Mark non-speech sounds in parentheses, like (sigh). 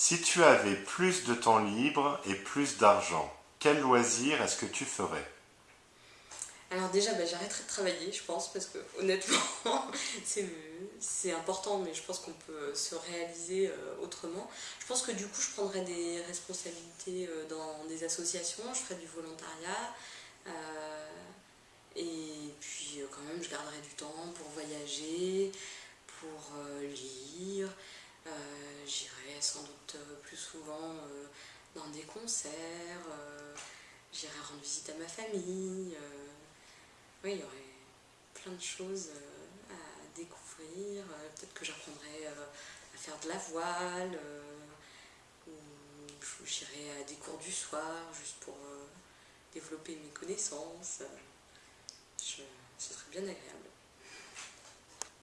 Si tu avais plus de temps libre et plus d'argent, quel loisir est-ce que tu ferais Alors déjà, bah, j'arrêterai de travailler, je pense, parce que honnêtement, (laughs) c'est important, mais je pense qu'on peut se réaliser euh, autrement. Je pense que du coup, je prendrais des responsabilités euh, dans des associations, je ferais du volontariat, euh, et puis quand même, je garderais du temps pour voyager, pour sans doute plus souvent dans des concerts, j'irai rendre visite à ma famille, oui, il y aurait plein de choses euh, à découvrir. Euh, peut-être que j'apprendrai euh, à faire de la voile, ou j'irai à des cours du soir juste pour développer mes connaissances. ce serait bien agréable.